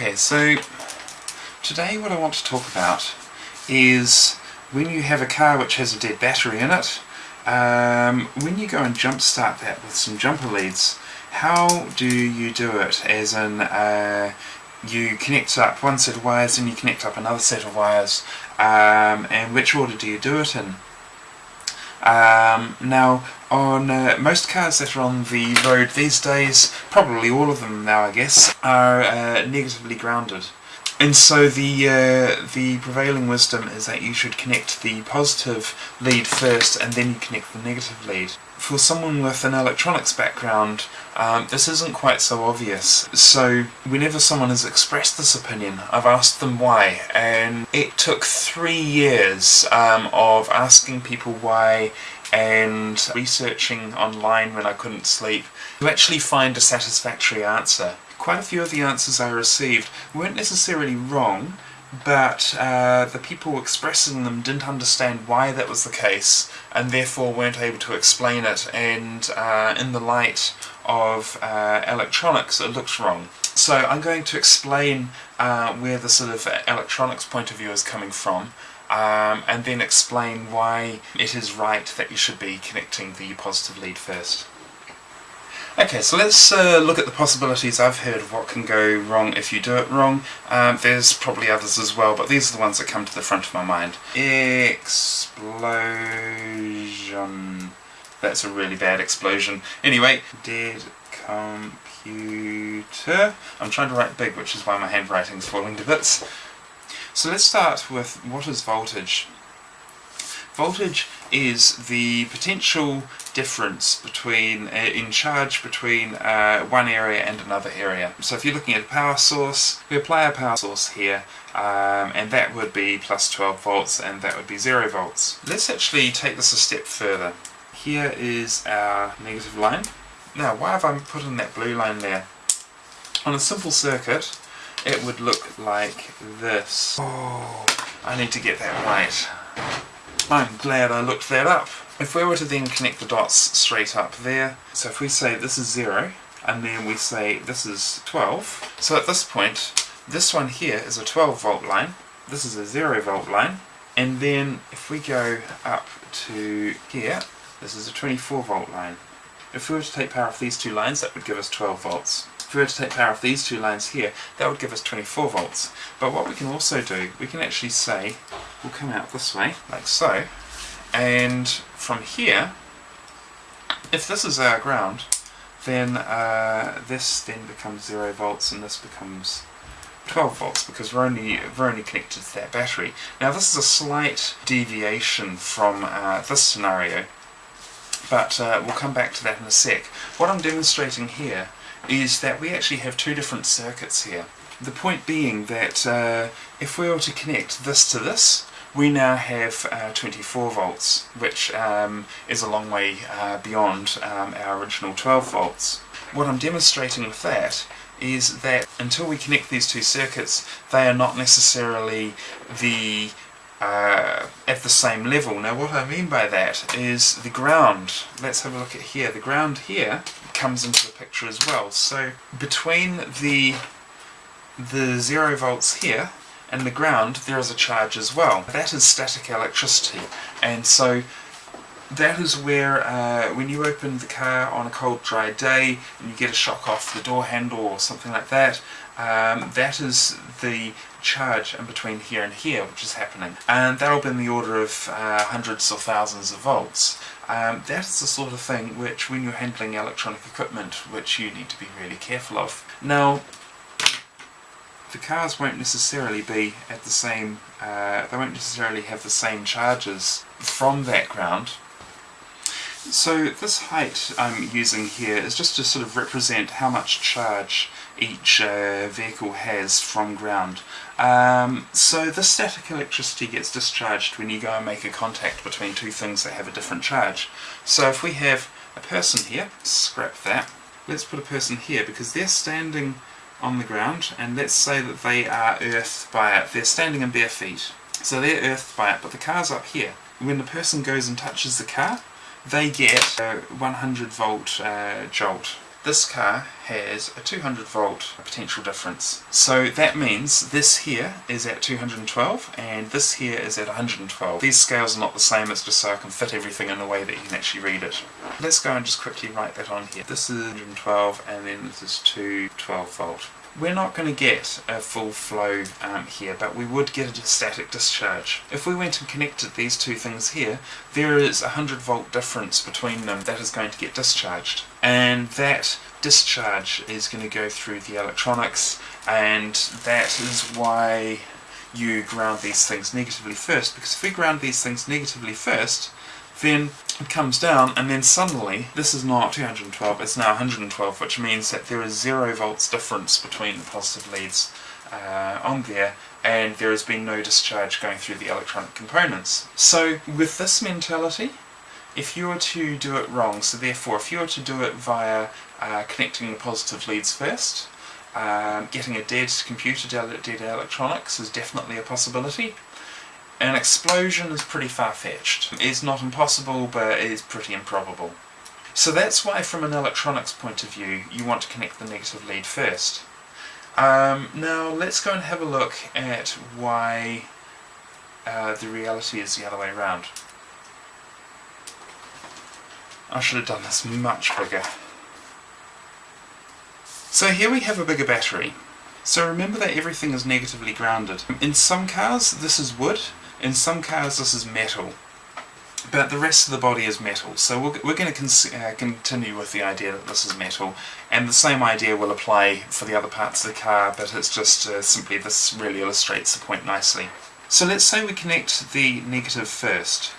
Okay, so today what I want to talk about is when you have a car which has a dead battery in it, um, when you go and jump start that with some jumper leads, how do you do it? As in, uh, you connect up one set of wires and you connect up another set of wires, um, and which order do you do it in? Um, now, on uh, most cars that are on the road these days, probably all of them now I guess, are uh, negatively grounded. And so the uh, the prevailing wisdom is that you should connect the positive lead first and then you connect the negative lead. For someone with an electronics background, um, this isn't quite so obvious. So whenever someone has expressed this opinion, I've asked them why, and it took three years um, of asking people why and researching online when I couldn't sleep to actually find a satisfactory answer. Quite a few of the answers I received weren't necessarily wrong, but uh, the people expressing them didn't understand why that was the case and therefore weren't able to explain it and uh, in the light of uh, electronics it looks wrong. So I'm going to explain uh, where the sort of electronics point of view is coming from um, and then explain why it is right that you should be connecting the positive lead first. Okay, so let's uh, look at the possibilities I've heard of what can go wrong if you do it wrong. Um, there's probably others as well, but these are the ones that come to the front of my mind. Explosion. That's a really bad explosion. Anyway, dead computer. I'm trying to write big, which is why my handwriting's falling to bits. So let's start with what is voltage. Voltage is the potential difference between uh, in charge between uh, one area and another area. So if you're looking at a power source, we apply a power source here um, and that would be plus 12 volts and that would be 0 volts. Let's actually take this a step further. Here is our negative line. Now why have I put in that blue line there? On a simple circuit it would look like this. Oh, I need to get that right. I'm glad I looked that up. If we were to then connect the dots straight up there, so if we say this is 0, and then we say this is 12, so at this point, this one here is a 12 volt line, this is a 0 volt line, and then if we go up to here, this is a 24 volt line. If we were to take power off these two lines, that would give us 12 volts if we were to take power off these two lines here, that would give us 24 volts. But what we can also do, we can actually say, we'll come out this way, like so, and from here, if this is our ground, then uh, this then becomes 0 volts and this becomes 12 volts because we're only we're only connected to that battery. Now this is a slight deviation from uh, this scenario, but uh, we'll come back to that in a sec. What I'm demonstrating here is that we actually have two different circuits here. The point being that uh, if we were to connect this to this, we now have uh, 24 volts, which um, is a long way uh, beyond um, our original 12 volts. What I'm demonstrating with that is that until we connect these two circuits, they are not necessarily the uh, at the same level. Now what I mean by that is the ground. Let's have a look at here. The ground here comes into the picture as well. So between the the zero volts here and the ground there is a charge as well. That is static electricity and so that is where uh, when you open the car on a cold dry day and you get a shock off the door handle or something like that um, that is the charge in between here and here which is happening. And that'll be in the order of uh, hundreds or thousands of volts. Um, that's the sort of thing which when you're handling electronic equipment which you need to be really careful of. Now the cars won't necessarily be at the same, uh, they won't necessarily have the same charges from that ground so this height I'm using here is just to sort of represent how much charge each uh, vehicle has from ground. Um, so the static electricity gets discharged when you go and make a contact between two things that have a different charge. So if we have a person here, scrap that, let's put a person here because they're standing on the ground and let's say that they are earthed by it, they're standing in bare feet. So they're earthed by it, but the car's up here. When the person goes and touches the car, they get a 100 volt uh, jolt. this car has a 200 volt potential difference. So that means this here is at 212 and this here is at 112. These scales are not the same, it's just so I can fit everything in a way that you can actually read it. Let's go and just quickly write that on here. This is 112 and then this is 212 volt. We're not going to get a full flow um, here, but we would get a static discharge. If we went and connected these two things here, there is a 100 volt difference between them that is going to get discharged. And that discharge is going to go through the electronics, and that is why you ground these things negatively first, because if we ground these things negatively first, then it comes down and then suddenly this is not 212 it's now 112 which means that there is zero volts difference between the positive leads uh, on there and there has been no discharge going through the electronic components. So with this mentality if you were to do it wrong, so therefore if you were to do it via uh, connecting the positive leads first, um, getting a dead computer, dead electronics is definitely a possibility. An explosion is pretty far-fetched. It's not impossible, but it is pretty improbable. So that's why from an electronics point of view, you want to connect the negative lead first. Um, now let's go and have a look at why uh, the reality is the other way around. I should have done this much bigger. So here we have a bigger battery. So remember that everything is negatively grounded. In some cars this is wood, in some cars this is metal, but the rest of the body is metal. So we're, we're going to uh, continue with the idea that this is metal, and the same idea will apply for the other parts of the car, but it's just uh, simply this really illustrates the point nicely. So let's say we connect the negative first.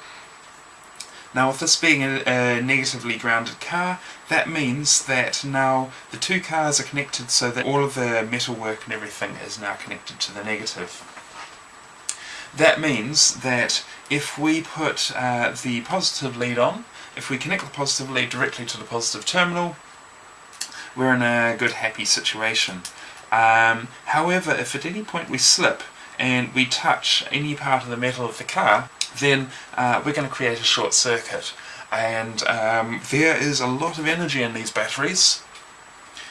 Now with this being a, a, negatively grounded car, that means that now the two cars are connected so that all of the metalwork and everything is now connected to the negative. That means that if we put uh, the positive lead on, if we connect the positive lead directly to the positive terminal, we're in a good happy situation. Um, however, if at any point we slip and we touch any part of the metal of the car, then uh, we're going to create a short circuit. And um, there is a lot of energy in these batteries,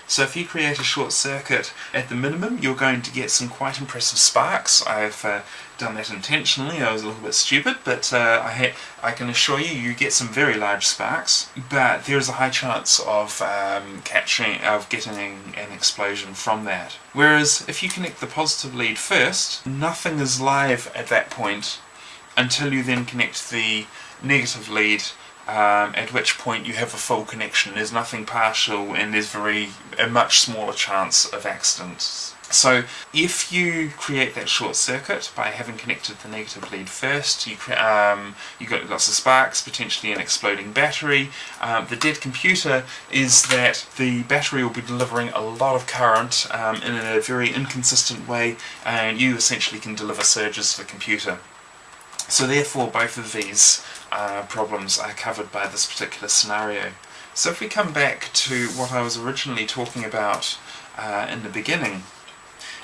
so if you create a short circuit at the minimum, you're going to get some quite impressive sparks. I've uh, done that intentionally, I was a little bit stupid, but uh, I, I can assure you, you get some very large sparks, but there is a high chance of um, catching, of getting an explosion from that. Whereas if you connect the positive lead first, nothing is live at that point until you then connect the negative lead um, at which point you have a full connection. There's nothing partial and there's very a much smaller chance of accidents. So if you create that short circuit by having connected the negative lead first, you um, you got lots of sparks, potentially an exploding battery. Um, the dead computer is that the battery will be delivering a lot of current um, in a very inconsistent way, and you essentially can deliver surges to the computer. So therefore both of these uh, problems are covered by this particular scenario. So if we come back to what I was originally talking about uh, in the beginning,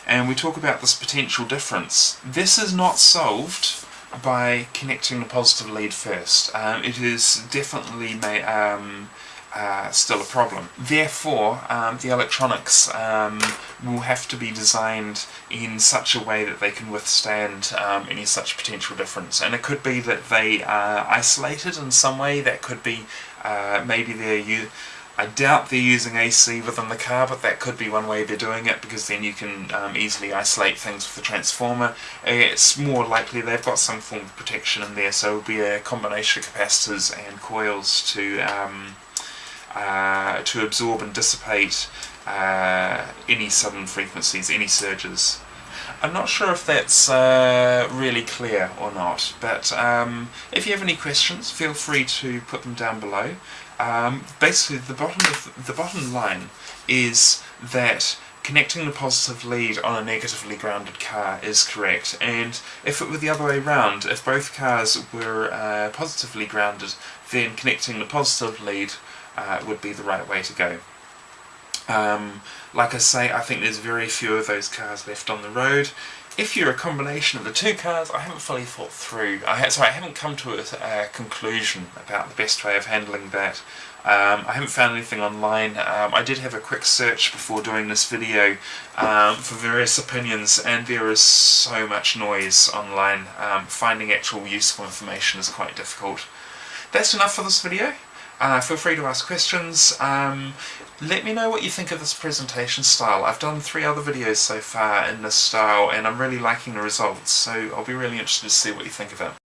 and we talk about this potential difference, this is not solved by connecting the positive lead first. Um, it is definitely um, uh, still a problem. Therefore, um, the electronics um, will have to be designed in such a way that they can withstand um, any such potential difference. And it could be that they are isolated in some way, that could be uh, maybe they're I doubt they're using AC within the car, but that could be one way they're doing it, because then you can um, easily isolate things with the transformer. It's more likely they've got some form of protection in there, so it'll be a combination of capacitors and coils to um, uh, to absorb and dissipate uh, any sudden frequencies, any surges. I'm not sure if that's uh, really clear or not, but um, if you have any questions, feel free to put them down below. Um, basically, the bottom of the bottom line is that connecting the positive lead on a negatively grounded car is correct, and if it were the other way around, if both cars were uh, positively grounded, then connecting the positive lead uh, would be the right way to go. Um, like I say, I think there's very few of those cars left on the road. if you're a combination of the two cars, I haven't fully thought through. I ha sorry, I haven't come to a, a, conclusion about the best way of handling that. Um, I haven't found anything online. Um, I did have a quick search before doing this video um, for various opinions and there is so much noise online. Um, finding actual useful information is quite difficult. That's enough for this video. Uh, feel free to ask questions. Um, let me know what you think of this presentation style. I've done three other videos so far in this style and I'm really liking the results, so I'll be really interested to see what you think of it.